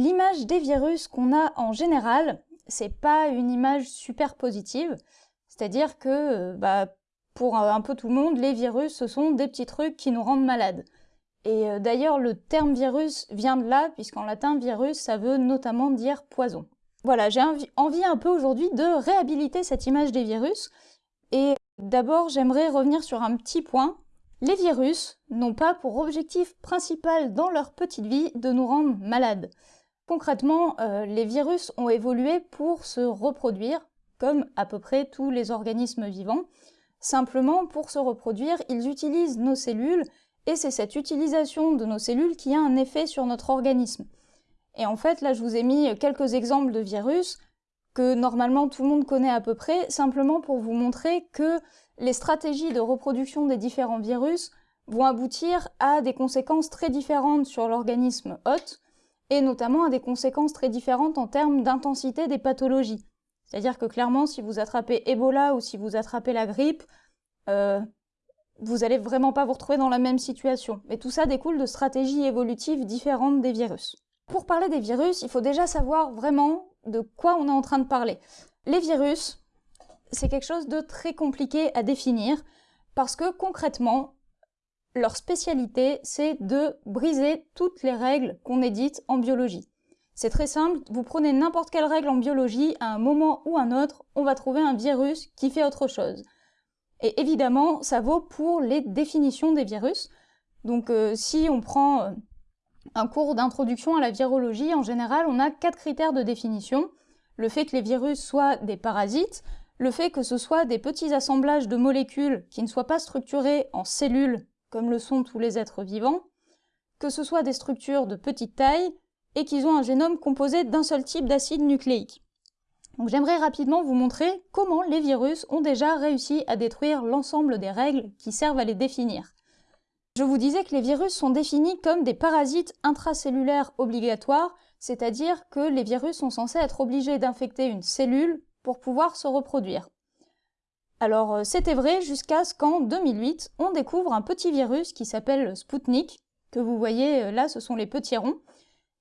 l'image des virus qu'on a en général, c'est pas une image super positive. C'est-à-dire que, euh, bah, pour un peu tout le monde, les virus, ce sont des petits trucs qui nous rendent malades. Et euh, d'ailleurs, le terme virus vient de là, puisqu'en latin, virus, ça veut notamment dire poison. Voilà, j'ai envie un peu aujourd'hui de réhabiliter cette image des virus. Et d'abord, j'aimerais revenir sur un petit point. Les virus n'ont pas pour objectif principal dans leur petite vie de nous rendre malades. Concrètement, euh, les virus ont évolué pour se reproduire, comme à peu près tous les organismes vivants. Simplement, pour se reproduire, ils utilisent nos cellules, et c'est cette utilisation de nos cellules qui a un effet sur notre organisme. Et en fait, là, je vous ai mis quelques exemples de virus que normalement tout le monde connaît à peu près, simplement pour vous montrer que les stratégies de reproduction des différents virus vont aboutir à des conséquences très différentes sur l'organisme hôte, et notamment à des conséquences très différentes en termes d'intensité des pathologies. C'est-à-dire que clairement, si vous attrapez Ebola ou si vous attrapez la grippe, euh, vous allez vraiment pas vous retrouver dans la même situation. Mais tout ça découle de stratégies évolutives différentes des virus. Pour parler des virus, il faut déjà savoir vraiment de quoi on est en train de parler. Les virus, c'est quelque chose de très compliqué à définir parce que concrètement, leur spécialité, c'est de briser toutes les règles qu'on édite en biologie. C'est très simple, vous prenez n'importe quelle règle en biologie, à un moment ou un autre, on va trouver un virus qui fait autre chose. Et évidemment, ça vaut pour les définitions des virus. Donc euh, si on prend euh, un cours d'introduction à la virologie, en général, on a quatre critères de définition. Le fait que les virus soient des parasites, le fait que ce soit des petits assemblages de molécules qui ne soient pas structurés en cellules, comme le sont tous les êtres vivants, que ce soit des structures de petite taille, et qu'ils ont un génome composé d'un seul type d'acide nucléique. J'aimerais rapidement vous montrer comment les virus ont déjà réussi à détruire l'ensemble des règles qui servent à les définir. Je vous disais que les virus sont définis comme des parasites intracellulaires obligatoires, c'est-à-dire que les virus sont censés être obligés d'infecter une cellule pour pouvoir se reproduire. Alors euh, c'était vrai jusqu'à ce qu'en 2008, on découvre un petit virus qui s'appelle Sputnik, que vous voyez euh, là, ce sont les petits ronds,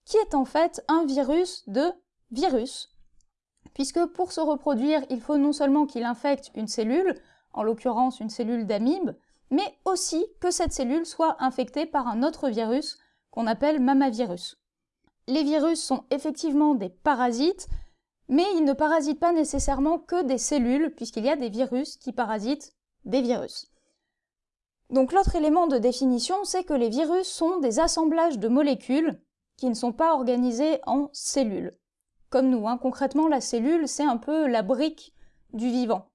qui est en fait un virus de virus, puisque pour se reproduire, il faut non seulement qu'il infecte une cellule, en l'occurrence une cellule d'amibe, mais aussi que cette cellule soit infectée par un autre virus qu'on appelle mamavirus. Les virus sont effectivement des parasites, mais ils ne parasitent pas nécessairement que des cellules, puisqu'il y a des virus qui parasitent des virus. Donc l'autre élément de définition, c'est que les virus sont des assemblages de molécules qui ne sont pas organisées en cellules. Comme nous, hein. concrètement, la cellule, c'est un peu la brique du vivant.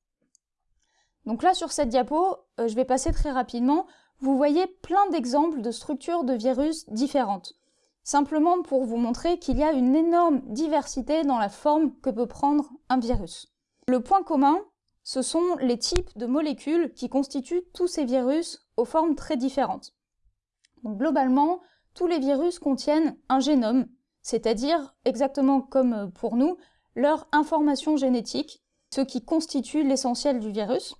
Donc là, sur cette diapo, euh, je vais passer très rapidement, vous voyez plein d'exemples de structures de virus différentes. Simplement pour vous montrer qu'il y a une énorme diversité dans la forme que peut prendre un virus. Le point commun, ce sont les types de molécules qui constituent tous ces virus aux formes très différentes. Globalement, tous les virus contiennent un génome, c'est-à-dire, exactement comme pour nous, leur information génétique, ce qui constitue l'essentiel du virus.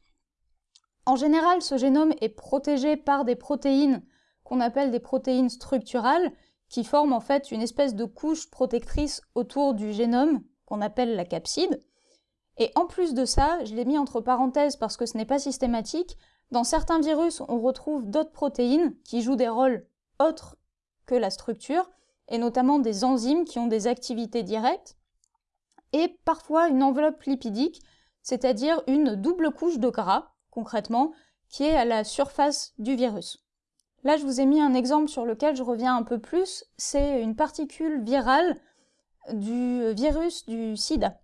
En général, ce génome est protégé par des protéines qu'on appelle des protéines structurales, qui forment en fait une espèce de couche protectrice autour du génome, qu'on appelle la capside. Et en plus de ça, je l'ai mis entre parenthèses parce que ce n'est pas systématique, dans certains virus, on retrouve d'autres protéines qui jouent des rôles autres que la structure, et notamment des enzymes qui ont des activités directes, et parfois une enveloppe lipidique, c'est-à-dire une double couche de gras, concrètement, qui est à la surface du virus. Là, je vous ai mis un exemple sur lequel je reviens un peu plus, c'est une particule virale du virus du sida.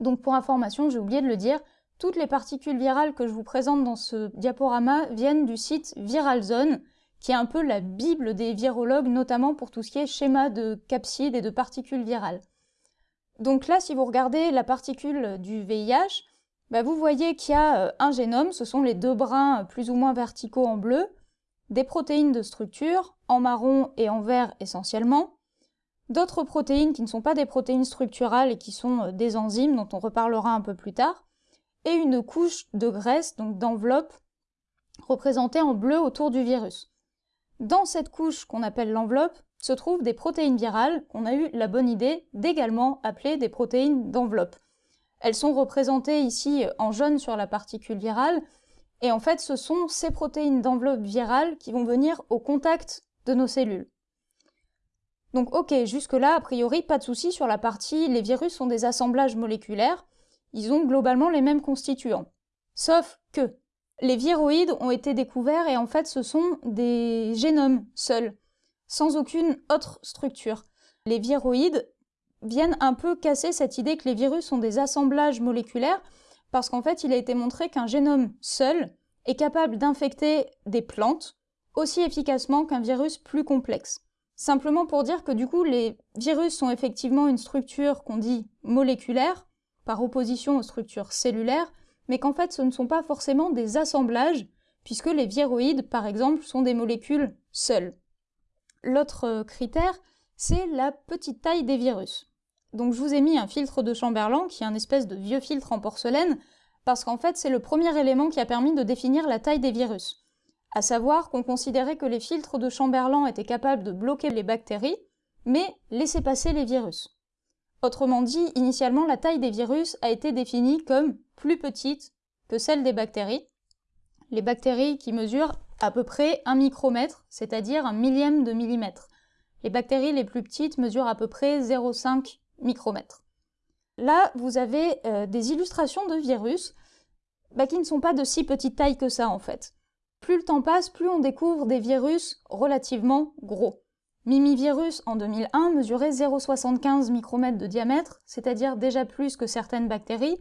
Donc pour information, j'ai oublié de le dire, toutes les particules virales que je vous présente dans ce diaporama viennent du site ViralZone, qui est un peu la bible des virologues, notamment pour tout ce qui est schéma de capsides et de particules virales. Donc là, si vous regardez la particule du VIH, bah, vous voyez qu'il y a euh, un génome, ce sont les deux brins euh, plus ou moins verticaux en bleu, des protéines de structure, en marron et en vert essentiellement, d'autres protéines qui ne sont pas des protéines structurales et qui sont euh, des enzymes dont on reparlera un peu plus tard, et une couche de graisse, donc d'enveloppe, représentée en bleu autour du virus. Dans cette couche qu'on appelle l'enveloppe, se trouvent des protéines virales qu'on a eu la bonne idée d'également appeler des protéines d'enveloppe. Elles sont représentées ici en jaune sur la particule virale, et en fait ce sont ces protéines d'enveloppe virale qui vont venir au contact de nos cellules. Donc ok, jusque-là, a priori, pas de souci sur la partie les virus sont des assemblages moléculaires, ils ont globalement les mêmes constituants. Sauf que les viroïdes ont été découverts et en fait ce sont des génomes seuls, sans aucune autre structure. Les viroïdes viennent un peu casser cette idée que les virus sont des assemblages moléculaires, parce qu'en fait il a été montré qu'un génome seul est capable d'infecter des plantes aussi efficacement qu'un virus plus complexe. Simplement pour dire que du coup les virus sont effectivement une structure qu'on dit moléculaire, par opposition aux structures cellulaires, mais qu'en fait ce ne sont pas forcément des assemblages, puisque les viroïdes, par exemple, sont des molécules seules. L'autre euh, critère, c'est la petite taille des virus. Donc je vous ai mis un filtre de Chamberlain, qui est un espèce de vieux filtre en porcelaine, parce qu'en fait c'est le premier élément qui a permis de définir la taille des virus. À savoir qu'on considérait que les filtres de Chamberlain étaient capables de bloquer les bactéries, mais laisser passer les virus. Autrement dit, initialement, la taille des virus a été définie comme plus petite que celle des bactéries. Les bactéries qui mesurent à peu près un micromètre, c'est-à-dire un millième de millimètre. Les bactéries les plus petites mesurent à peu près 0,5 micromètre. Là, vous avez euh, des illustrations de virus bah, qui ne sont pas de si petite taille que ça en fait. Plus le temps passe, plus on découvre des virus relativement gros. Mimivirus en 2001 mesurait 0,75 micromètres de diamètre, c'est-à-dire déjà plus que certaines bactéries,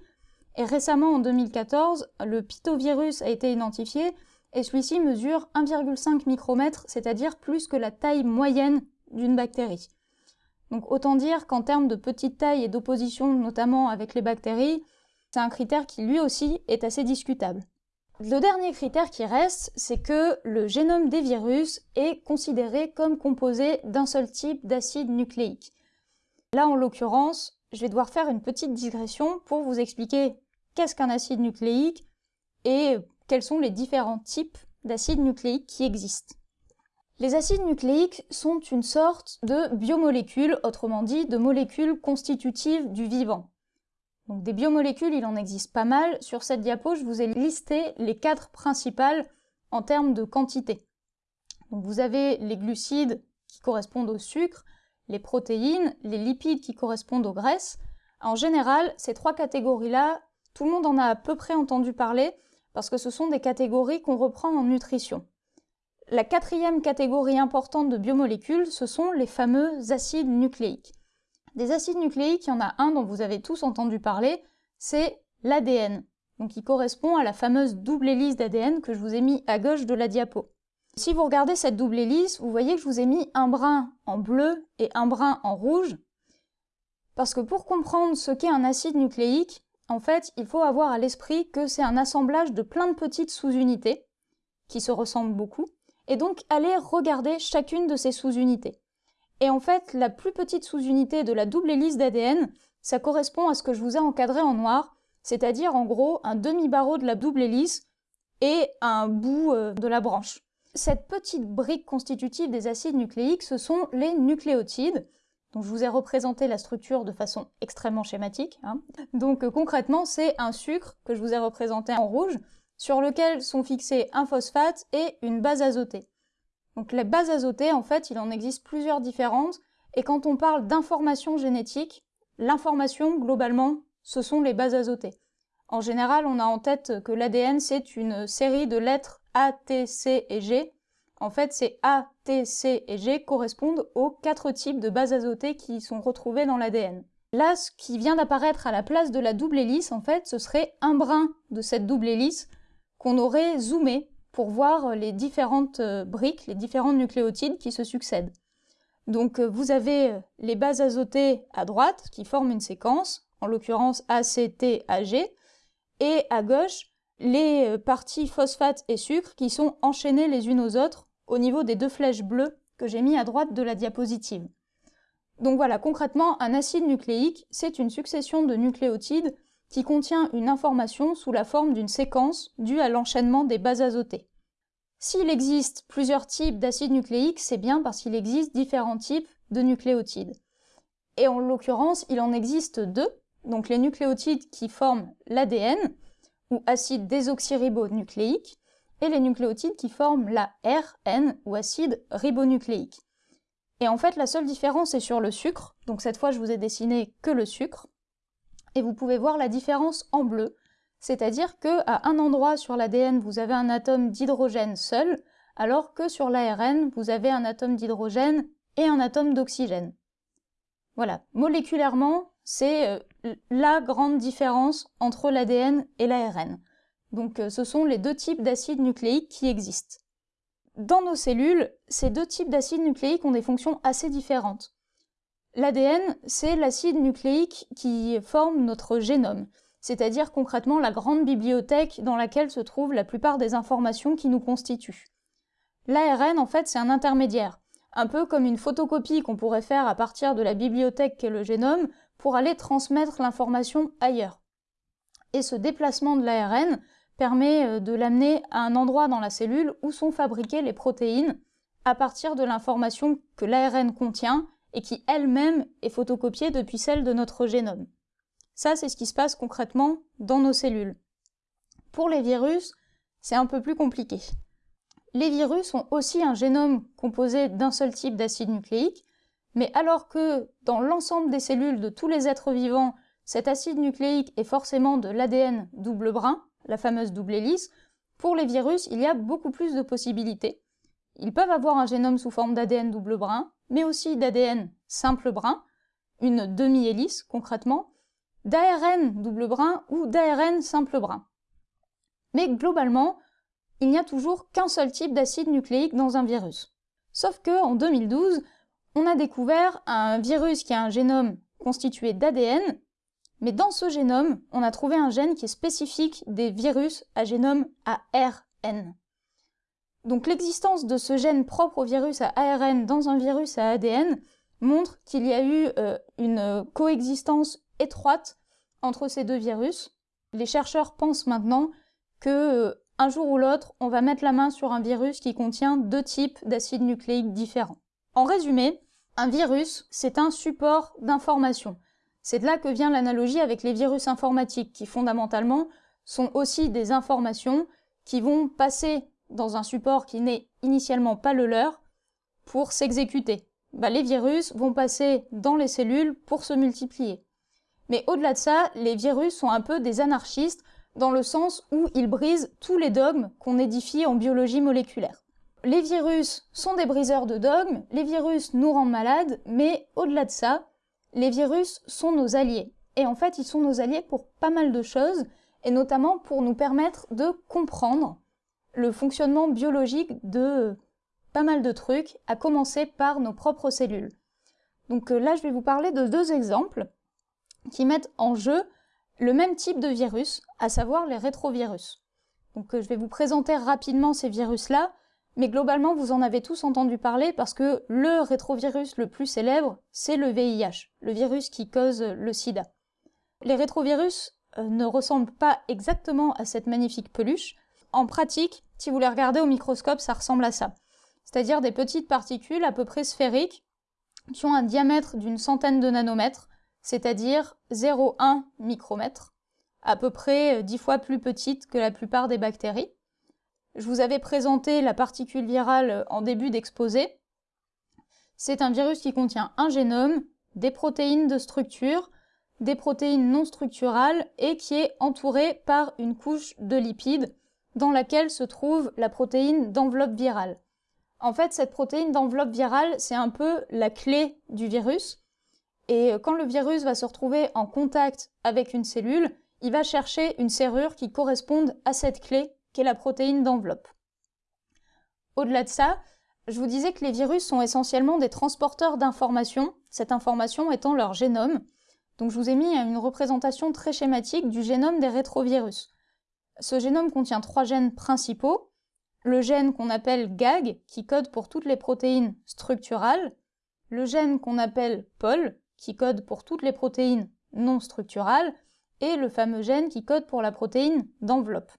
et récemment en 2014, le pitovirus a été identifié, et celui-ci mesure 1,5 micromètre, c'est-à-dire plus que la taille moyenne d'une bactérie. Donc autant dire qu'en termes de petite taille et d'opposition notamment avec les bactéries, c'est un critère qui lui aussi est assez discutable. Le dernier critère qui reste, c'est que le génome des virus est considéré comme composé d'un seul type d'acide nucléique. Là, en l'occurrence, je vais devoir faire une petite digression pour vous expliquer qu'est-ce qu'un acide nucléique et quels sont les différents types d'acides nucléiques qui existent. Les acides nucléiques sont une sorte de biomolécules, autrement dit de molécules constitutives du vivant. Des biomolécules, il en existe pas mal. Sur cette diapo, je vous ai listé les quatre principales en termes de quantité. Vous avez les glucides qui correspondent au sucre, les protéines, les lipides qui correspondent aux graisses. En général, ces trois catégories-là, tout le monde en a à peu près entendu parler parce que ce sont des catégories qu'on reprend en nutrition. La quatrième catégorie importante de biomolécules, ce sont les fameux acides nucléiques. Des acides nucléiques, il y en a un dont vous avez tous entendu parler, c'est l'ADN. Donc il correspond à la fameuse double hélice d'ADN que je vous ai mis à gauche de la diapo. Si vous regardez cette double hélice, vous voyez que je vous ai mis un brin en bleu et un brin en rouge. Parce que pour comprendre ce qu'est un acide nucléique, en fait, il faut avoir à l'esprit que c'est un assemblage de plein de petites sous-unités, qui se ressemblent beaucoup, et donc aller regarder chacune de ces sous-unités. Et en fait, la plus petite sous-unité de la double hélice d'ADN, ça correspond à ce que je vous ai encadré en noir, c'est-à-dire en gros un demi-barreau de la double hélice et un bout euh, de la branche. Cette petite brique constitutive des acides nucléiques, ce sont les nucléotides, dont je vous ai représenté la structure de façon extrêmement schématique. Hein. Donc euh, concrètement, c'est un sucre que je vous ai représenté en rouge, sur lequel sont fixés un phosphate et une base azotée. Donc les bases azotées, en fait, il en existe plusieurs différentes, et quand on parle d'information génétique, l'information, globalement, ce sont les bases azotées. En général, on a en tête que l'ADN, c'est une série de lettres A, T, C et G. En fait, ces A, T, C et G correspondent aux quatre types de bases azotées qui sont retrouvées dans l'ADN. Là, ce qui vient d'apparaître à la place de la double hélice, en fait, ce serait un brin de cette double hélice qu'on aurait zoomé pour voir les différentes euh, briques, les différents nucléotides qui se succèdent. Donc euh, vous avez euh, les bases azotées à droite qui forment une séquence, en l'occurrence ACTAG, et à gauche les parties phosphate et sucre qui sont enchaînées les unes aux autres au niveau des deux flèches bleues que j'ai mis à droite de la diapositive. Donc voilà, concrètement, un acide nucléique, c'est une succession de nucléotides qui contient une information sous la forme d'une séquence due à l'enchaînement des bases azotées. S'il existe plusieurs types d'acides nucléiques, c'est bien parce qu'il existe différents types de nucléotides. Et en l'occurrence, il en existe deux, donc les nucléotides qui forment l'ADN, ou acide désoxyribonucléique, et les nucléotides qui forment la RN, ou acide ribonucléique. Et en fait, la seule différence est sur le sucre, donc cette fois je vous ai dessiné que le sucre, et vous pouvez voir la différence en bleu, c'est-à-dire qu'à un endroit sur l'ADN vous avez un atome d'hydrogène seul, alors que sur l'ARN vous avez un atome d'hydrogène et un atome d'oxygène. Voilà, moléculairement, c'est euh, la grande différence entre l'ADN et l'ARN. Donc euh, ce sont les deux types d'acides nucléiques qui existent. Dans nos cellules, ces deux types d'acides nucléiques ont des fonctions assez différentes. L'ADN, c'est l'acide nucléique qui forme notre génome, c'est-à-dire concrètement la grande bibliothèque dans laquelle se trouvent la plupart des informations qui nous constituent. L'ARN, en fait, c'est un intermédiaire, un peu comme une photocopie qu'on pourrait faire à partir de la bibliothèque qu'est le génome pour aller transmettre l'information ailleurs. Et ce déplacement de l'ARN permet euh, de l'amener à un endroit dans la cellule où sont fabriquées les protéines à partir de l'information que l'ARN contient et qui elle-même est photocopiée depuis celle de notre génome. Ça, c'est ce qui se passe concrètement dans nos cellules. Pour les virus, c'est un peu plus compliqué. Les virus ont aussi un génome composé d'un seul type d'acide nucléique, mais alors que dans l'ensemble des cellules de tous les êtres vivants, cet acide nucléique est forcément de l'ADN double brun, la fameuse double hélice, pour les virus, il y a beaucoup plus de possibilités. Ils peuvent avoir un génome sous forme d'ADN double brun, mais aussi d'ADN simple brun, une demi-hélice concrètement, d'ARN double brun ou d'ARN simple brun. Mais globalement, il n'y a toujours qu'un seul type d'acide nucléique dans un virus. Sauf que en 2012, on a découvert un virus qui a un génome constitué d'ADN mais dans ce génome, on a trouvé un gène qui est spécifique des virus à génome ARN. Donc l'existence de ce gène propre au virus à ARN dans un virus à ADN montre qu'il y a eu euh, une coexistence étroite entre ces deux virus. Les chercheurs pensent maintenant que euh, un jour ou l'autre, on va mettre la main sur un virus qui contient deux types d'acides nucléiques différents. En résumé, un virus, c'est un support d'information. C'est de là que vient l'analogie avec les virus informatiques, qui fondamentalement sont aussi des informations qui vont passer dans un support qui n'est initialement pas le leur pour s'exécuter. Bah, les virus vont passer dans les cellules pour se multiplier. Mais au-delà de ça, les virus sont un peu des anarchistes dans le sens où ils brisent tous les dogmes qu'on édifie en biologie moléculaire. Les virus sont des briseurs de dogmes, les virus nous rendent malades, mais au-delà de ça, les virus sont nos alliés. Et en fait, ils sont nos alliés pour pas mal de choses, et notamment pour nous permettre de comprendre le fonctionnement biologique de pas mal de trucs, à commencer par nos propres cellules. Donc euh, là, je vais vous parler de deux exemples qui mettent en jeu le même type de virus, à savoir les rétrovirus. Donc euh, je vais vous présenter rapidement ces virus-là, mais globalement, vous en avez tous entendu parler parce que le rétrovirus le plus célèbre, c'est le VIH, le virus qui cause le sida. Les rétrovirus euh, ne ressemblent pas exactement à cette magnifique peluche. En pratique, si vous les regardez au microscope, ça ressemble à ça. C'est-à-dire des petites particules à peu près sphériques qui ont un diamètre d'une centaine de nanomètres, c'est-à-dire 0,1 micromètre, à peu près 10 fois plus petites que la plupart des bactéries. Je vous avais présenté la particule virale en début d'exposé. C'est un virus qui contient un génome, des protéines de structure, des protéines non structurales et qui est entouré par une couche de lipides dans laquelle se trouve la protéine d'enveloppe virale. En fait, cette protéine d'enveloppe virale, c'est un peu la clé du virus. Et quand le virus va se retrouver en contact avec une cellule, il va chercher une serrure qui corresponde à cette clé la protéine d'enveloppe. Au-delà de ça, je vous disais que les virus sont essentiellement des transporteurs d'informations, cette information étant leur génome. Donc je vous ai mis une représentation très schématique du génome des rétrovirus. Ce génome contient trois gènes principaux. Le gène qu'on appelle GAG, qui code pour toutes les protéines structurales. Le gène qu'on appelle POL, qui code pour toutes les protéines non structurales. Et le fameux gène qui code pour la protéine d'enveloppe.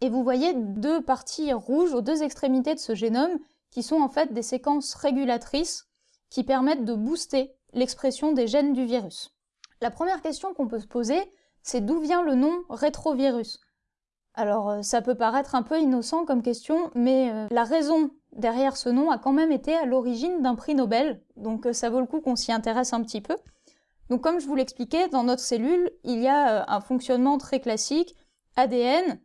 Et vous voyez deux parties rouges aux deux extrémités de ce génome qui sont en fait des séquences régulatrices qui permettent de booster l'expression des gènes du virus. La première question qu'on peut se poser, c'est d'où vient le nom rétrovirus? Alors euh, ça peut paraître un peu innocent comme question, mais euh, la raison derrière ce nom a quand même été à l'origine d'un prix Nobel, donc euh, ça vaut le coup qu'on s'y intéresse un petit peu. Donc comme je vous l'expliquais, dans notre cellule, il y a un fonctionnement très classique, ADN,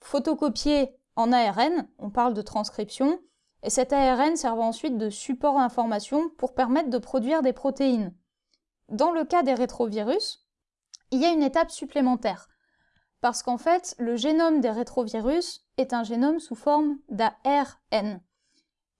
photocopié en ARN, on parle de transcription, et cet ARN sert ensuite de support d'information pour permettre de produire des protéines. Dans le cas des rétrovirus, il y a une étape supplémentaire, parce qu'en fait, le génome des rétrovirus est un génome sous forme d'ARN.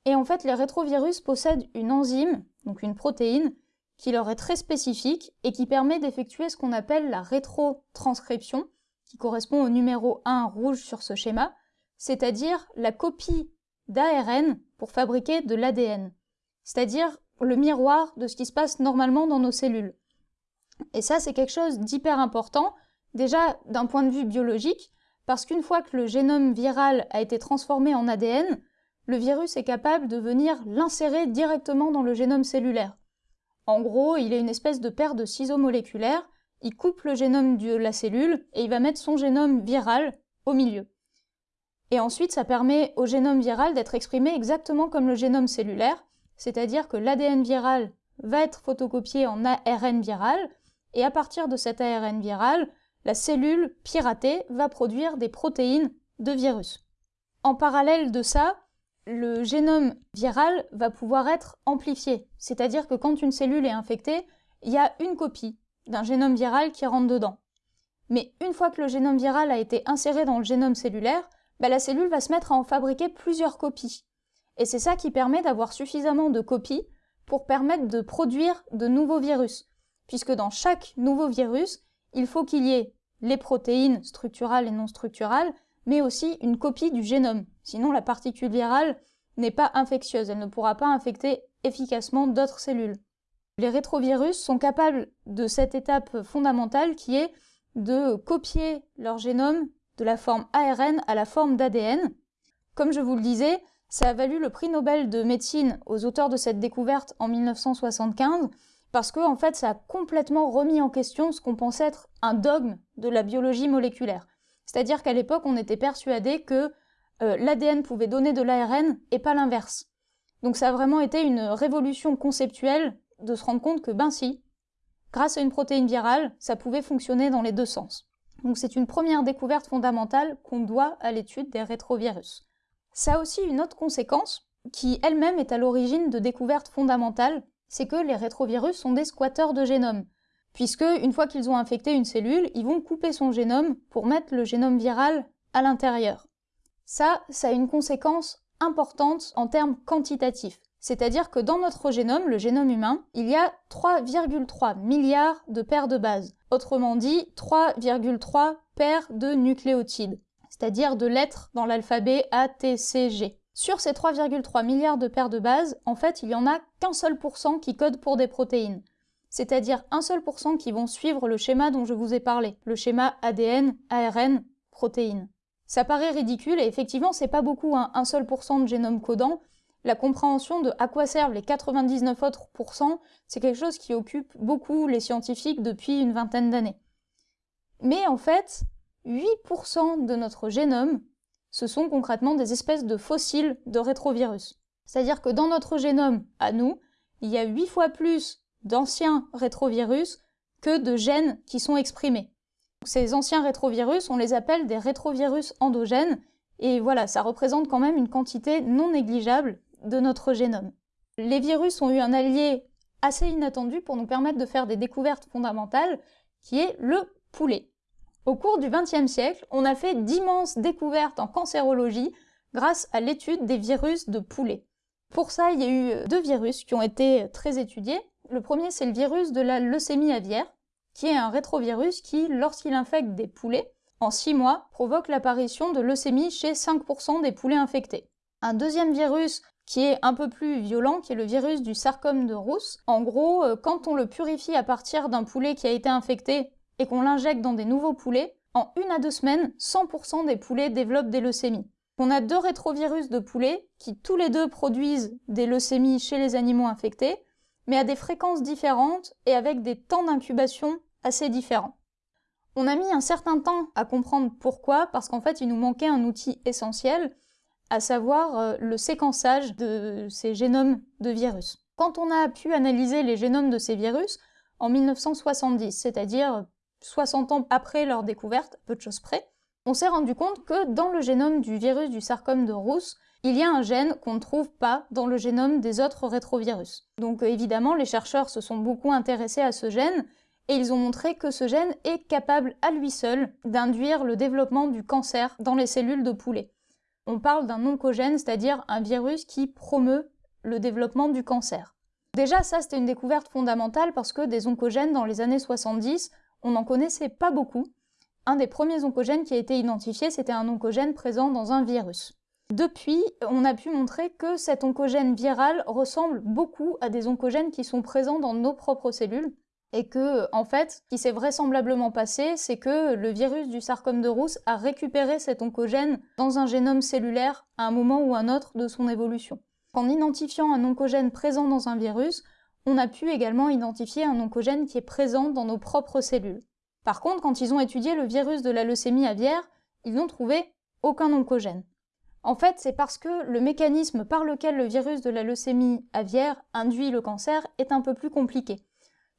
Et en fait, les rétrovirus possèdent une enzyme, donc une protéine, qui leur est très spécifique et qui permet d'effectuer ce qu'on appelle la rétrotranscription, qui correspond au numéro 1 rouge sur ce schéma, c'est-à-dire la copie d'ARN pour fabriquer de l'ADN, c'est-à-dire le miroir de ce qui se passe normalement dans nos cellules. Et ça, c'est quelque chose d'hyper important, déjà d'un point de vue biologique, parce qu'une fois que le génome viral a été transformé en ADN, le virus est capable de venir l'insérer directement dans le génome cellulaire. En gros, il est une espèce de paire de ciseaux moléculaires, il coupe le génome de la cellule et il va mettre son génome viral au milieu. Et ensuite, ça permet au génome viral d'être exprimé exactement comme le génome cellulaire, c'est-à-dire que l'ADN viral va être photocopié en ARN viral, et à partir de cet ARN viral, la cellule piratée va produire des protéines de virus. En parallèle de ça, le génome viral va pouvoir être amplifié, c'est-à-dire que quand une cellule est infectée, il y a une copie d'un génome viral qui rentre dedans. Mais une fois que le génome viral a été inséré dans le génome cellulaire, bah, la cellule va se mettre à en fabriquer plusieurs copies. Et c'est ça qui permet d'avoir suffisamment de copies pour permettre de produire de nouveaux virus. Puisque dans chaque nouveau virus, il faut qu'il y ait les protéines structurales et non structurales, mais aussi une copie du génome. Sinon, la particule virale n'est pas infectieuse, elle ne pourra pas infecter efficacement d'autres cellules. Les rétrovirus sont capables de cette étape fondamentale qui est de copier leur génome de la forme ARN à la forme d'ADN. Comme je vous le disais, ça a valu le prix Nobel de médecine aux auteurs de cette découverte en 1975 parce que fait ça a complètement remis en question ce qu'on pensait être un dogme de la biologie moléculaire. C'est-à-dire qu'à l'époque on était persuadé que euh, l'ADN pouvait donner de l'ARN et pas l'inverse. Donc ça a vraiment été une révolution conceptuelle de se rendre compte que ben si, grâce à une protéine virale, ça pouvait fonctionner dans les deux sens. Donc c'est une première découverte fondamentale qu'on doit à l'étude des rétrovirus. Ça a aussi une autre conséquence, qui elle-même est à l'origine de découvertes fondamentales, c'est que les rétrovirus sont des squatteurs de génome. Puisque, une fois qu'ils ont infecté une cellule, ils vont couper son génome pour mettre le génome viral à l'intérieur. Ça, ça a une conséquence importante en termes quantitatifs. C'est-à-dire que dans notre génome, le génome humain, il y a 3,3 milliards de paires de bases. Autrement dit, 3,3 paires de nucléotides, c'est-à-dire de lettres dans l'alphabet A. Sur ces 3,3 milliards de paires de bases, en fait, il y en a qu'un seul pourcent qui code pour des protéines. C'est-à-dire un seul pourcent qui vont suivre le schéma dont je vous ai parlé, le schéma ADN, ARN, protéines. Ça paraît ridicule et effectivement, c'est pas beaucoup, hein, un seul pourcent de génome codant, la compréhension de à quoi servent les 99 autres pourcents, c'est quelque chose qui occupe beaucoup les scientifiques depuis une vingtaine d'années. Mais en fait, 8% de notre génome, ce sont concrètement des espèces de fossiles de rétrovirus. C'est-à-dire que dans notre génome, à nous, il y a 8 fois plus d'anciens rétrovirus que de gènes qui sont exprimés. Ces anciens rétrovirus, on les appelle des rétrovirus endogènes, et voilà, ça représente quand même une quantité non négligeable de notre génome. Les virus ont eu un allié assez inattendu pour nous permettre de faire des découvertes fondamentales, qui est le poulet. Au cours du XXe siècle, on a fait d'immenses découvertes en cancérologie grâce à l'étude des virus de poulet. Pour ça, il y a eu deux virus qui ont été très étudiés. Le premier, c'est le virus de la leucémie aviaire, qui est un rétrovirus qui, lorsqu'il infecte des poulets, en 6 mois, provoque l'apparition de leucémie chez 5% des poulets infectés. Un deuxième virus qui est un peu plus violent, qui est le virus du sarcome de Rousse. En gros, euh, quand on le purifie à partir d'un poulet qui a été infecté et qu'on l'injecte dans des nouveaux poulets, en une à deux semaines, 100% des poulets développent des leucémies. On a deux rétrovirus de poulets qui tous les deux produisent des leucémies chez les animaux infectés, mais à des fréquences différentes et avec des temps d'incubation assez différents. On a mis un certain temps à comprendre pourquoi, parce qu'en fait il nous manquait un outil essentiel, à savoir euh, le séquençage de ces génomes de virus. Quand on a pu analyser les génomes de ces virus en 1970, c'est-à-dire 60 ans après leur découverte, peu de choses près, on s'est rendu compte que dans le génome du virus du sarcome de Rousse, il y a un gène qu'on ne trouve pas dans le génome des autres rétrovirus. Donc évidemment, les chercheurs se sont beaucoup intéressés à ce gène et ils ont montré que ce gène est capable à lui seul d'induire le développement du cancer dans les cellules de poulet. On parle d'un oncogène, c'est-à-dire un virus qui promeut le développement du cancer. Déjà, ça, c'était une découverte fondamentale parce que des oncogènes dans les années 70, on n'en connaissait pas beaucoup. Un des premiers oncogènes qui a été identifié, c'était un oncogène présent dans un virus. Depuis, on a pu montrer que cet oncogène viral ressemble beaucoup à des oncogènes qui sont présents dans nos propres cellules, et que, en fait, ce qui s'est vraisemblablement passé, c'est que le virus du sarcome de Rousse a récupéré cet oncogène dans un génome cellulaire à un moment ou un autre de son évolution. En identifiant un oncogène présent dans un virus, on a pu également identifier un oncogène qui est présent dans nos propres cellules. Par contre, quand ils ont étudié le virus de la leucémie aviaire, ils n'ont trouvé aucun oncogène. En fait, c'est parce que le mécanisme par lequel le virus de la leucémie aviaire induit le cancer est un peu plus compliqué.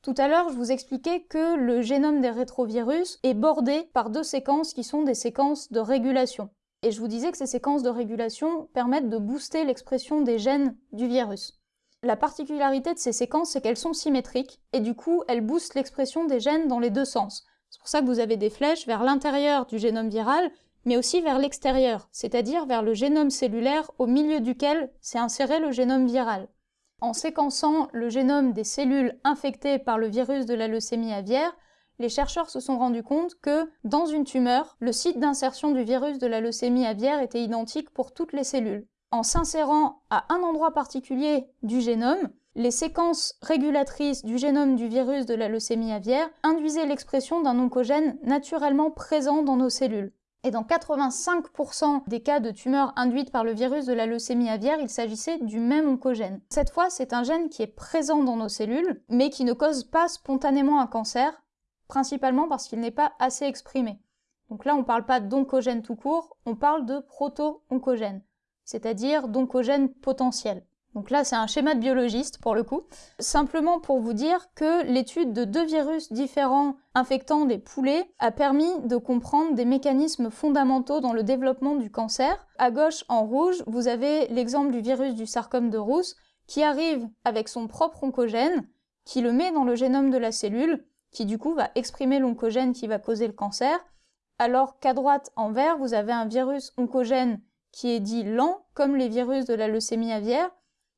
Tout à l'heure, je vous expliquais que le génome des rétrovirus est bordé par deux séquences qui sont des séquences de régulation. Et je vous disais que ces séquences de régulation permettent de booster l'expression des gènes du virus. La particularité de ces séquences, c'est qu'elles sont symétriques, et du coup, elles boostent l'expression des gènes dans les deux sens. C'est pour ça que vous avez des flèches vers l'intérieur du génome viral, mais aussi vers l'extérieur, c'est-à-dire vers le génome cellulaire au milieu duquel s'est inséré le génome viral. En séquençant le génome des cellules infectées par le virus de la leucémie aviaire, les chercheurs se sont rendus compte que, dans une tumeur, le site d'insertion du virus de la leucémie aviaire était identique pour toutes les cellules. En s'insérant à un endroit particulier du génome, les séquences régulatrices du génome du virus de la leucémie aviaire induisaient l'expression d'un oncogène naturellement présent dans nos cellules. Et dans 85% des cas de tumeurs induites par le virus de la leucémie aviaire, il s'agissait du même oncogène. Cette fois, c'est un gène qui est présent dans nos cellules, mais qui ne cause pas spontanément un cancer, principalement parce qu'il n'est pas assez exprimé. Donc là, on ne parle pas d'oncogène tout court, on parle de proto-oncogène, c'est-à-dire d'oncogène potentiel. Donc là, c'est un schéma de biologiste pour le coup. Simplement pour vous dire que l'étude de deux virus différents infectant des poulets a permis de comprendre des mécanismes fondamentaux dans le développement du cancer. À gauche, en rouge, vous avez l'exemple du virus du sarcome de Rousse qui arrive avec son propre oncogène, qui le met dans le génome de la cellule, qui du coup va exprimer l'oncogène qui va causer le cancer, alors qu'à droite, en vert, vous avez un virus oncogène qui est dit lent, comme les virus de la leucémie aviaire,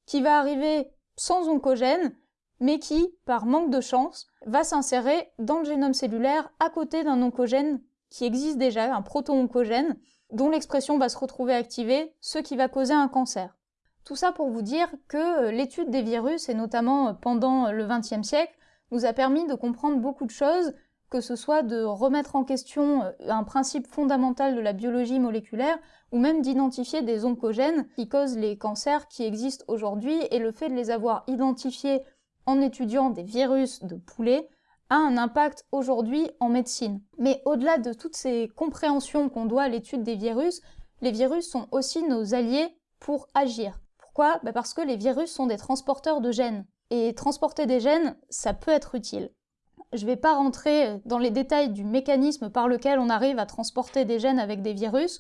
qui va arriver sans oncogène, mais qui, par manque de chance, va s'insérer dans le génome cellulaire à côté d'un oncogène qui existe déjà, un proto-oncogène, dont l'expression va se retrouver activée, ce qui va causer un cancer. Tout ça pour vous dire que euh, l'étude des virus, et notamment euh, pendant le XXe siècle, nous a permis de comprendre beaucoup de choses, que ce soit de remettre en question euh, un principe fondamental de la biologie moléculaire, ou même d'identifier des oncogènes qui causent les cancers qui existent aujourd'hui, et le fait de les avoir identifiés en étudiant des virus de poulet a un impact aujourd'hui en médecine. Mais au-delà de toutes ces compréhensions qu'on doit à l'étude des virus, les virus sont aussi nos alliés pour agir. Pourquoi? Bah Parce que les virus sont des transporteurs de gènes. Et transporter des gènes, ça peut être utile. Je ne vais pas rentrer dans les détails du mécanisme par lequel on arrive à transporter des gènes avec des virus.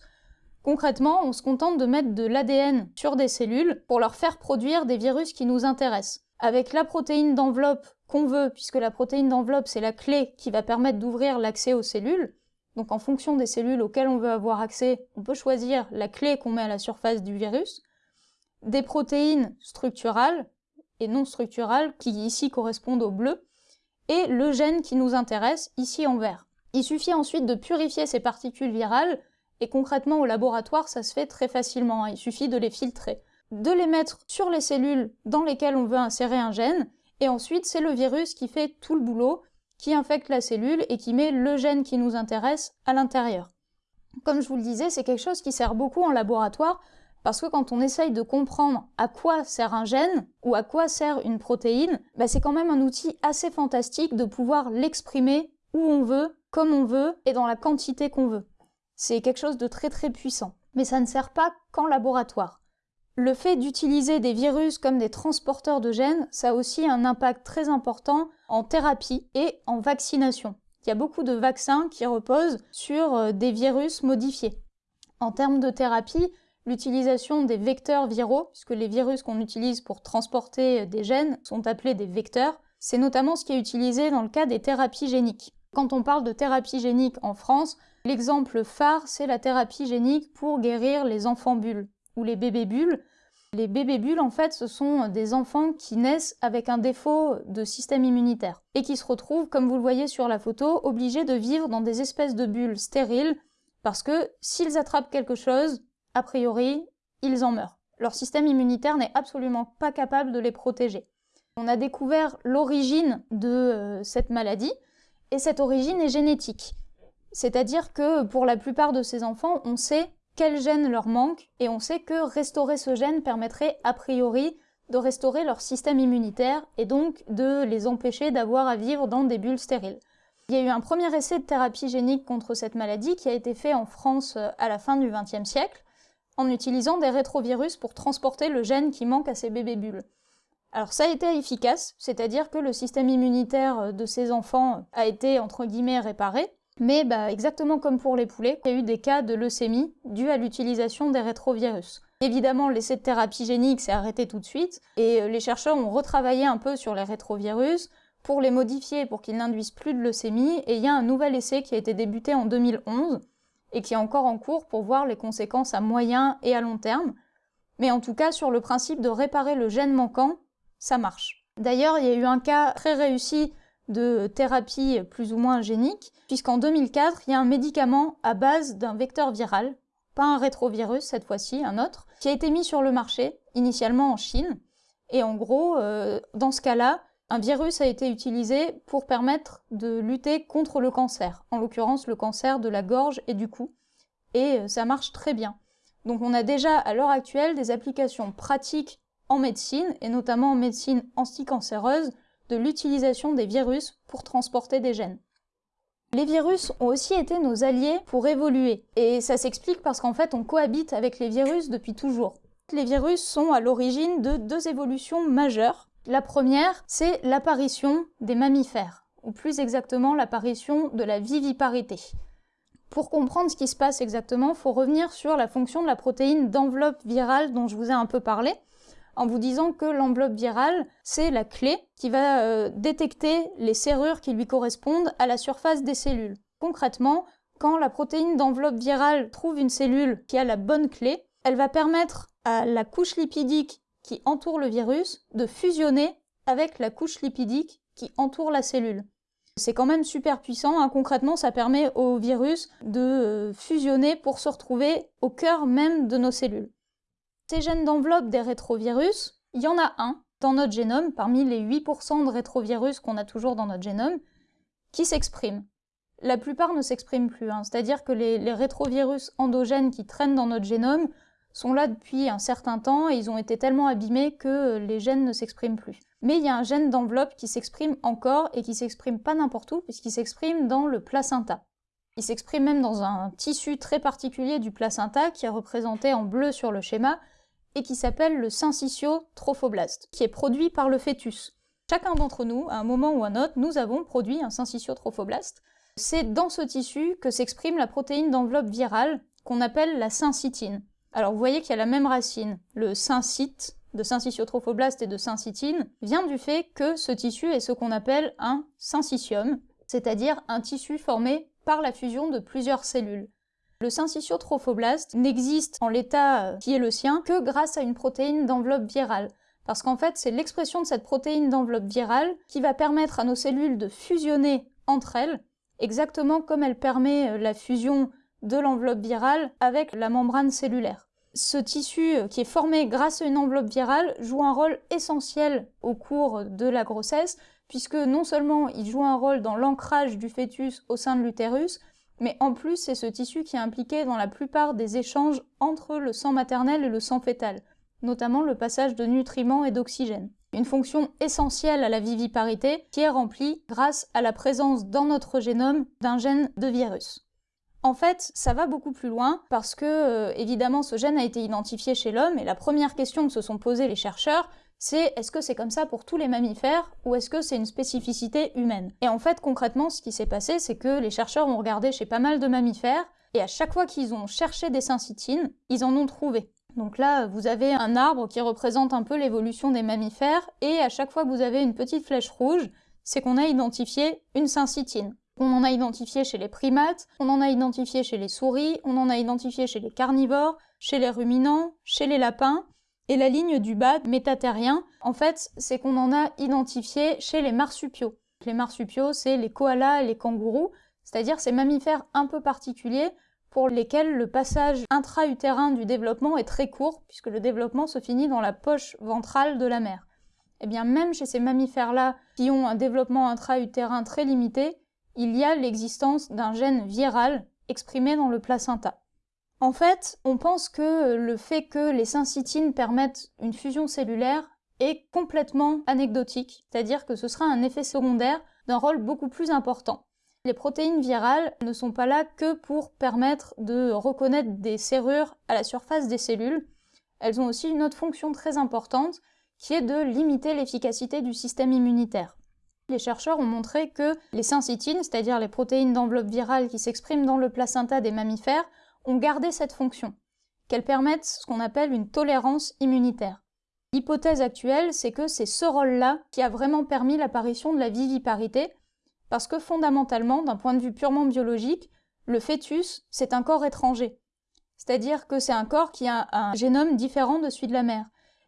Concrètement, on se contente de mettre de l'ADN sur des cellules pour leur faire produire des virus qui nous intéressent. Avec la protéine d'enveloppe qu'on veut, puisque la protéine d'enveloppe c'est la clé qui va permettre d'ouvrir l'accès aux cellules, donc en fonction des cellules auxquelles on veut avoir accès, on peut choisir la clé qu'on met à la surface du virus, des protéines structurales, et non structurales, qui ici correspondent au bleu, et le gène qui nous intéresse, ici en vert. Il suffit ensuite de purifier ces particules virales, et concrètement au laboratoire ça se fait très facilement, hein. il suffit de les filtrer. De les mettre sur les cellules dans lesquelles on veut insérer un gène, et ensuite c'est le virus qui fait tout le boulot, qui infecte la cellule et qui met le gène qui nous intéresse à l'intérieur. Comme je vous le disais, c'est quelque chose qui sert beaucoup en laboratoire parce que quand on essaye de comprendre à quoi sert un gène ou à quoi sert une protéine, bah, c'est quand même un outil assez fantastique de pouvoir l'exprimer où on veut, comme on veut et dans la quantité qu'on veut. C'est quelque chose de très très puissant. Mais ça ne sert pas qu'en laboratoire. Le fait d'utiliser des virus comme des transporteurs de gènes, ça a aussi un impact très important en thérapie et en vaccination. Il y a beaucoup de vaccins qui reposent sur euh, des virus modifiés. En termes de thérapie, l'utilisation des vecteurs viraux, puisque les virus qu'on utilise pour transporter des gènes sont appelés des vecteurs, c'est notamment ce qui est utilisé dans le cas des thérapies géniques. Quand on parle de thérapie génique en France, l'exemple phare, c'est la thérapie génique pour guérir les enfants bulles ou les bébés bulles. Les bébés bulles, en fait, ce sont des enfants qui naissent avec un défaut de système immunitaire et qui se retrouvent, comme vous le voyez sur la photo, obligés de vivre dans des espèces de bulles stériles parce que s'ils attrapent quelque chose, a priori, ils en meurent. Leur système immunitaire n'est absolument pas capable de les protéger. On a découvert l'origine de euh, cette maladie, et cette origine est génétique. C'est-à-dire que pour la plupart de ces enfants, on sait quel gène leur manque, et on sait que restaurer ce gène permettrait a priori de restaurer leur système immunitaire, et donc de les empêcher d'avoir à vivre dans des bulles stériles. Il y a eu un premier essai de thérapie génique contre cette maladie qui a été fait en France euh, à la fin du XXe siècle, en utilisant des rétrovirus pour transporter le gène qui manque à ces bébés bulles. Alors ça a été efficace, c'est-à-dire que le système immunitaire de ces enfants a été entre guillemets réparé, mais bah, exactement comme pour les poulets, il y a eu des cas de leucémie dus à l'utilisation des rétrovirus. Évidemment, l'essai de thérapie génique s'est arrêté tout de suite, et euh, les chercheurs ont retravaillé un peu sur les rétrovirus pour les modifier pour qu'ils n'induisent plus de leucémie, et il y a un nouvel essai qui a été débuté en 2011, et qui est encore en cours pour voir les conséquences à moyen et à long terme. Mais en tout cas, sur le principe de réparer le gène manquant, ça marche. D'ailleurs, il y a eu un cas très réussi de thérapie plus ou moins génique, puisqu'en 2004, il y a un médicament à base d'un vecteur viral, pas un rétrovirus cette fois-ci, un autre, qui a été mis sur le marché, initialement en Chine. Et en gros, euh, dans ce cas-là, un virus a été utilisé pour permettre de lutter contre le cancer, en l'occurrence le cancer de la gorge et du cou, et euh, ça marche très bien. Donc on a déjà à l'heure actuelle des applications pratiques en médecine, et notamment en médecine anticancéreuse, de l'utilisation des virus pour transporter des gènes. Les virus ont aussi été nos alliés pour évoluer, et ça s'explique parce qu'en fait on cohabite avec les virus depuis toujours. Les virus sont à l'origine de deux évolutions majeures la première, c'est l'apparition des mammifères, ou plus exactement l'apparition de la viviparité. Pour comprendre ce qui se passe exactement, il faut revenir sur la fonction de la protéine d'enveloppe virale dont je vous ai un peu parlé, en vous disant que l'enveloppe virale, c'est la clé qui va euh, détecter les serrures qui lui correspondent à la surface des cellules. Concrètement, quand la protéine d'enveloppe virale trouve une cellule qui a la bonne clé, elle va permettre à la couche lipidique qui entoure le virus de fusionner avec la couche lipidique qui entoure la cellule. C'est quand même super puissant, hein. concrètement ça permet au virus de euh, fusionner pour se retrouver au cœur même de nos cellules. Ces gènes d'enveloppe des rétrovirus, il y en a un dans notre génome, parmi les 8% de rétrovirus qu'on a toujours dans notre génome, qui s'exprime. La plupart ne s'expriment plus, hein. c'est-à-dire que les, les rétrovirus endogènes qui traînent dans notre génome sont là depuis un certain temps et ils ont été tellement abîmés que les gènes ne s'expriment plus. Mais il y a un gène d'enveloppe qui s'exprime encore et qui s'exprime pas n'importe où puisqu'il s'exprime dans le placenta. Il s'exprime même dans un tissu très particulier du placenta qui est représenté en bleu sur le schéma et qui s'appelle le syncytiotrophoblaste, qui est produit par le fœtus. Chacun d'entre nous, à un moment ou à un autre, nous avons produit un syncytiotrophoblaste. C'est dans ce tissu que s'exprime la protéine d'enveloppe virale qu'on appelle la syncytine. Alors vous voyez qu'il y a la même racine. Le syncyte, de syncytiotrophoblaste et de syncytine, vient du fait que ce tissu est ce qu'on appelle un syncytium, c'est-à-dire un tissu formé par la fusion de plusieurs cellules. Le syncytiotrophoblaste n'existe en l'état qui est le sien que grâce à une protéine d'enveloppe virale. Parce qu'en fait, c'est l'expression de cette protéine d'enveloppe virale qui va permettre à nos cellules de fusionner entre elles, exactement comme elle permet la fusion de l'enveloppe virale avec la membrane cellulaire. Ce tissu euh, qui est formé grâce à une enveloppe virale joue un rôle essentiel au cours de la grossesse puisque non seulement il joue un rôle dans l'ancrage du fœtus au sein de l'utérus, mais en plus c'est ce tissu qui est impliqué dans la plupart des échanges entre le sang maternel et le sang fœtal, notamment le passage de nutriments et d'oxygène. Une fonction essentielle à la viviparité qui est remplie grâce à la présence dans notre génome d'un gène de virus. En fait, ça va beaucoup plus loin parce que, euh, évidemment, ce gène a été identifié chez l'homme et la première question que se sont posées les chercheurs, c'est est-ce que c'est comme ça pour tous les mammifères ou est-ce que c'est une spécificité humaine? Et en fait, concrètement, ce qui s'est passé, c'est que les chercheurs ont regardé chez pas mal de mammifères et à chaque fois qu'ils ont cherché des syncytines, ils en ont trouvé. Donc là, vous avez un arbre qui représente un peu l'évolution des mammifères et à chaque fois que vous avez une petite flèche rouge, c'est qu'on a identifié une syncytine. On en a identifié chez les primates, on en a identifié chez les souris, on en a identifié chez les carnivores, chez les ruminants, chez les lapins. Et la ligne du bas, métatérien, en fait, c'est qu'on en a identifié chez les marsupiaux. Les marsupiaux, c'est les koalas et les kangourous, c'est-à-dire ces mammifères un peu particuliers pour lesquels le passage intra-utérin du développement est très court, puisque le développement se finit dans la poche ventrale de la mère. Et eh bien même chez ces mammifères-là, qui ont un développement intra-utérin très limité, il y a l'existence d'un gène viral exprimé dans le placenta. En fait, on pense que le fait que les syncytines permettent une fusion cellulaire est complètement anecdotique, c'est-à-dire que ce sera un effet secondaire d'un rôle beaucoup plus important. Les protéines virales ne sont pas là que pour permettre de reconnaître des serrures à la surface des cellules, elles ont aussi une autre fonction très importante qui est de limiter l'efficacité du système immunitaire les chercheurs ont montré que les syncytines, c'est-à-dire les protéines d'enveloppe virale qui s'expriment dans le placenta des mammifères, ont gardé cette fonction, qu'elles permettent ce qu'on appelle une tolérance immunitaire. L'hypothèse actuelle, c'est que c'est ce rôle-là qui a vraiment permis l'apparition de la viviparité, parce que fondamentalement, d'un point de vue purement biologique, le fœtus, c'est un corps étranger. C'est-à-dire que c'est un corps qui a un génome différent de celui de la mère.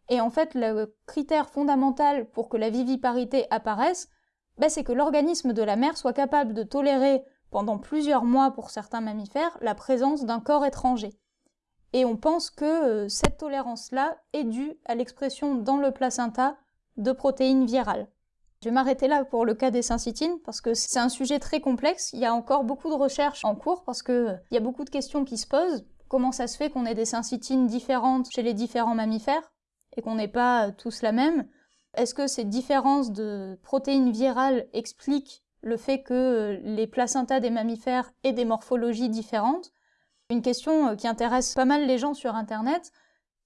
Et en fait, le critère fondamental pour que la viviparité apparaisse, bah, c'est que l'organisme de la mère soit capable de tolérer pendant plusieurs mois pour certains mammifères la présence d'un corps étranger. Et on pense que euh, cette tolérance-là est due à l'expression dans le placenta de protéines virales. Je vais m'arrêter là pour le cas des syncytines parce que c'est un sujet très complexe. Il y a encore beaucoup de recherches en cours parce qu'il euh, y a beaucoup de questions qui se posent. Comment ça se fait qu'on ait des syncytines différentes chez les différents mammifères et qu'on n'ait pas euh, tous la même? Est-ce que ces différences de protéines virales expliquent le fait que euh, les placentas des mammifères aient des morphologies différentes? Une question euh, qui intéresse pas mal les gens sur Internet,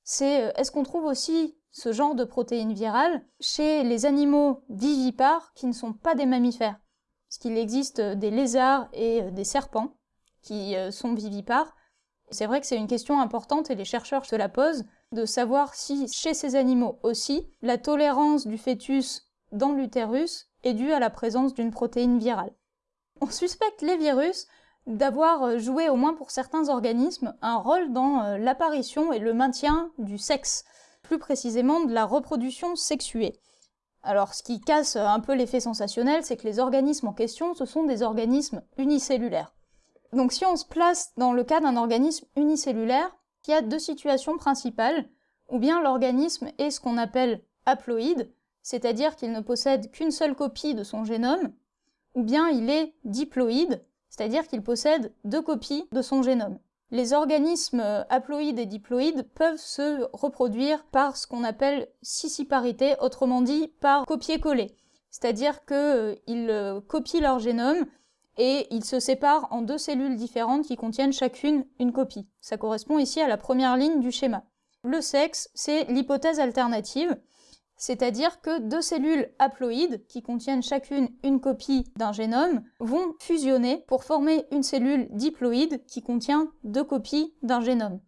c'est euh, est-ce qu'on trouve aussi ce genre de protéines virales chez les animaux vivipares qui ne sont pas des mammifères? Parce qu'il existe des lézards et des serpents qui sont vivipares. C'est vrai que c'est une question importante et les chercheurs se la posent de savoir si chez ces animaux aussi, la tolérance du fœtus dans l'utérus est due à la présence d'une protéine virale. On suspecte les virus d'avoir joué, au moins pour certains organismes, un rôle dans euh, l'apparition et le maintien du sexe, plus précisément de la reproduction sexuée. Alors ce qui casse un peu l'effet sensationnel, c'est que les organismes en question, ce sont des organismes unicellulaires. Donc si on se place dans le cas d'un organisme unicellulaire, il y a deux situations principales, ou bien l'organisme est ce qu'on appelle haploïde, c'est-à-dire qu'il ne possède qu'une seule copie de son génome, ou bien il est diploïde, c'est-à-dire qu'il possède deux copies de son génome. Les organismes haploïdes et diploïdes peuvent se reproduire par ce qu'on appelle scissiparité, autrement dit par copier-coller. C'est-à-dire qu'ils euh, copient leur génome et ils se séparent en deux cellules différentes qui contiennent chacune une copie. Ça correspond ici à la première ligne du schéma. Le sexe, c'est l'hypothèse alternative, c'est-à-dire que deux cellules haploïdes, qui contiennent chacune une copie d'un génome, vont fusionner pour former une cellule diploïde qui contient deux copies d'un génome.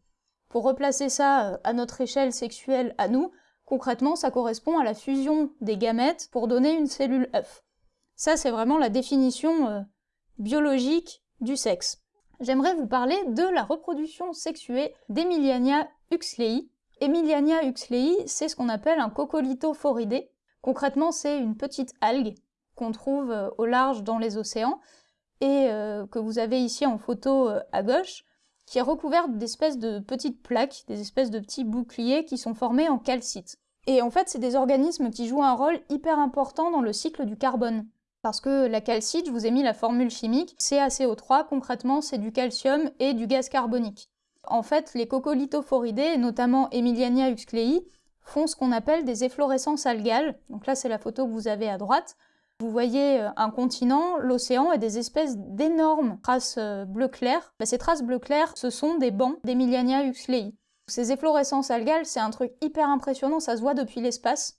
Pour replacer ça euh, à notre échelle sexuelle à nous, concrètement ça correspond à la fusion des gamètes pour donner une cellule œuf. Ça c'est vraiment la définition euh, biologique du sexe. J'aimerais vous parler de la reproduction sexuée d'Emiliania Emiliania huxley, c'est ce qu'on appelle un coccolithophoridé. Concrètement, c'est une petite algue qu'on trouve euh, au large dans les océans et euh, que vous avez ici en photo euh, à gauche, qui est recouverte d'espèces de petites plaques, des espèces de petits boucliers qui sont formés en calcite. Et en fait, c'est des organismes qui jouent un rôle hyper important dans le cycle du carbone. Parce que la calcite, je vous ai mis la formule chimique, CaCO3, concrètement, c'est du calcium et du gaz carbonique. En fait, les coccolithophoridés, notamment Emiliania huxlei, font ce qu'on appelle des efflorescences algales. Donc là, c'est la photo que vous avez à droite. Vous voyez euh, un continent, l'océan et des espèces d'énormes traces euh, bleu clair. Bah, ces traces bleu clair, ce sont des bancs d'Emiliania huxlei. Ces efflorescences algales, c'est un truc hyper impressionnant, ça se voit depuis l'espace.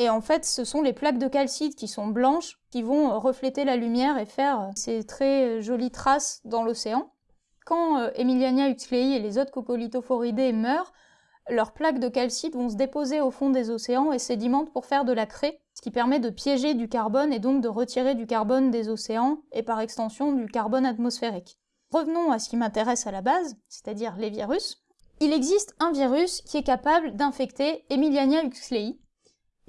Et en fait, ce sont les plaques de calcite qui sont blanches, qui vont euh, refléter la lumière et faire ces très jolies traces dans l'océan. Quand Emiliania huxlei et les autres coccolithophoridés meurent, leurs plaques de calcite vont se déposer au fond des océans et sédimentent pour faire de la craie, ce qui permet de piéger du carbone et donc de retirer du carbone des océans et par extension du carbone atmosphérique. Revenons à ce qui m'intéresse à la base, c'est-à-dire les virus. Il existe un virus qui est capable d'infecter Emiliania huxlei,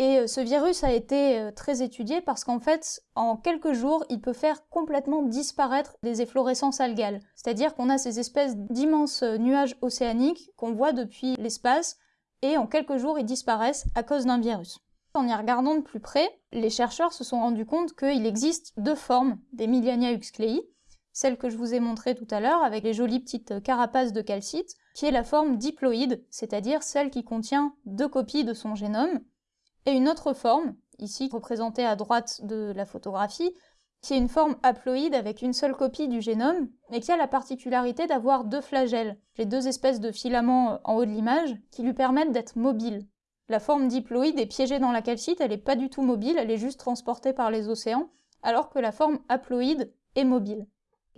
et euh, ce virus a été euh, très étudié parce qu'en fait, en quelques jours, il peut faire complètement disparaître des efflorescences algales. C'est-à-dire qu'on a ces espèces d'immenses euh, nuages océaniques qu'on voit depuis l'espace, et en quelques jours, ils disparaissent à cause d'un virus. En y regardant de plus près, les chercheurs se sont rendus compte qu'il existe deux formes d'Emiliania huxlei, celle que je vous ai montrée tout à l'heure avec les jolies petites carapaces de calcite, qui est la forme diploïde, c'est-à-dire celle qui contient deux copies de son génome, et une autre forme, ici représentée à droite de la photographie, qui est une forme haploïde avec une seule copie du génome, mais qui a la particularité d'avoir deux flagelles, les deux espèces de filaments euh, en haut de l'image, qui lui permettent d'être mobile. La forme diploïde est piégée dans la calcite, elle n'est pas du tout mobile, elle est juste transportée par les océans, alors que la forme haploïde est mobile.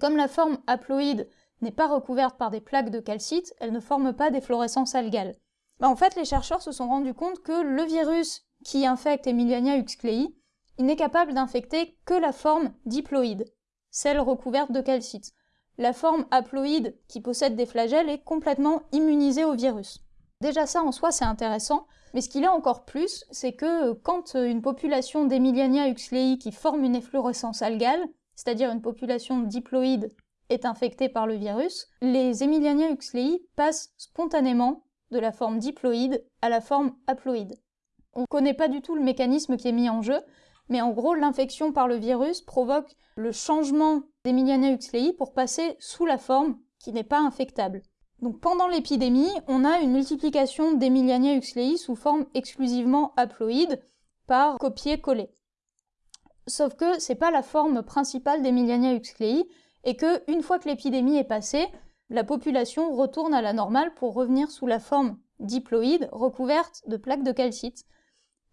Comme la forme haploïde n'est pas recouverte par des plaques de calcite, elle ne forme pas d'efflorescence algale. Bah, en fait, les chercheurs se sont rendus compte que le virus qui infecte Emiliania huxlei, il n'est capable d'infecter que la forme diploïde, celle recouverte de calcite. La forme haploïde, qui possède des flagelles, est complètement immunisée au virus. Déjà ça en soi c'est intéressant, mais ce qu'il est encore plus, c'est que quand une population d'Emiliania huxlei qui forme une efflorescence algale, c'est-à-dire une population diploïde, est infectée par le virus, les Emiliania huxlei passent spontanément de la forme diploïde à la forme haploïde. On ne connaît pas du tout le mécanisme qui est mis en jeu, mais en gros, l'infection par le virus provoque le changement d'Emiliana huxlei pour passer sous la forme qui n'est pas infectable. Donc pendant l'épidémie, on a une multiplication d'Emiliana huxlei sous forme exclusivement haploïde par copier-coller. Sauf que c'est pas la forme principale d'Emiliana huxlei et que une fois que l'épidémie est passée, la population retourne à la normale pour revenir sous la forme diploïde recouverte de plaques de calcite.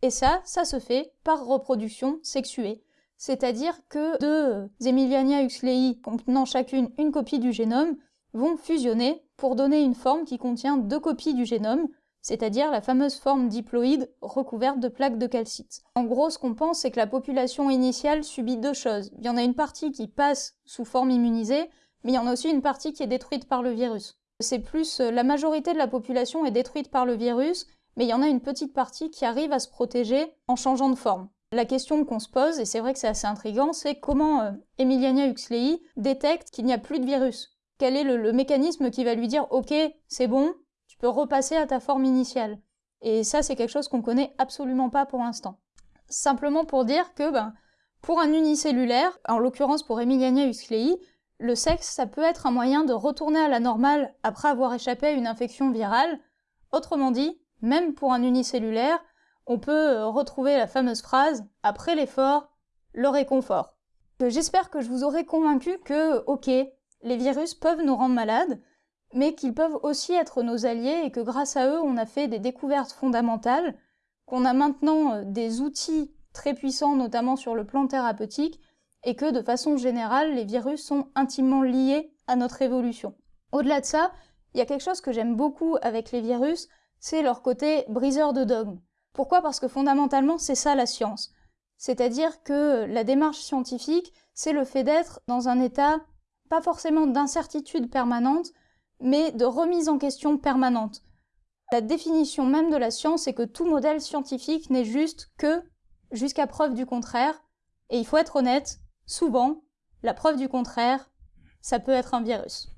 Et ça, ça se fait par reproduction sexuée. C'est-à-dire que deux Emiliania huxlei contenant chacune une copie du génome vont fusionner pour donner une forme qui contient deux copies du génome, c'est-à-dire la fameuse forme diploïde recouverte de plaques de calcite. En gros, ce qu'on pense, c'est que la population initiale subit deux choses. Il y en a une partie qui passe sous forme immunisée, mais il y en a aussi une partie qui est détruite par le virus. C'est plus la majorité de la population est détruite par le virus, mais il y en a une petite partie qui arrive à se protéger en changeant de forme. La question qu'on se pose, et c'est vrai que c'est assez intriguant, c'est comment euh, Emiliania huxlei détecte qu'il n'y a plus de virus? Quel est le, mécanisme qui va lui dire « Ok, c'est bon, tu peux repasser à ta forme initiale ?» Et ça, c'est quelque chose qu'on connaît absolument pas pour l'instant. Simplement pour dire que, ben, pour un unicellulaire, en l'occurrence pour Emiliania huxlei, le sexe, ça peut être un moyen de retourner à la normale après avoir échappé à une infection virale. Autrement dit, même pour un unicellulaire, on peut euh, retrouver la fameuse phrase « après l'effort, le réconfort ». J'espère que je vous aurai convaincu que, ok, les virus peuvent nous rendre malades, mais qu'ils peuvent aussi être nos alliés et que grâce à eux, on a fait des découvertes fondamentales, qu'on a maintenant euh, des outils très puissants, notamment sur le plan thérapeutique, et que de façon générale, les virus sont intimement liés à notre évolution. Au-delà de ça, il y a quelque chose que j'aime beaucoup avec les virus, c'est leur côté briseur de dogmes. Pourquoi? Parce que fondamentalement, c'est ça la science. C'est-à-dire que la démarche scientifique, c'est le fait d'être dans un état, pas forcément d'incertitude permanente, mais de remise en question permanente. La définition même de la science est que tout modèle scientifique n'est juste que jusqu'à preuve du contraire, et il faut être honnête, souvent, la preuve du contraire, ça peut être un virus.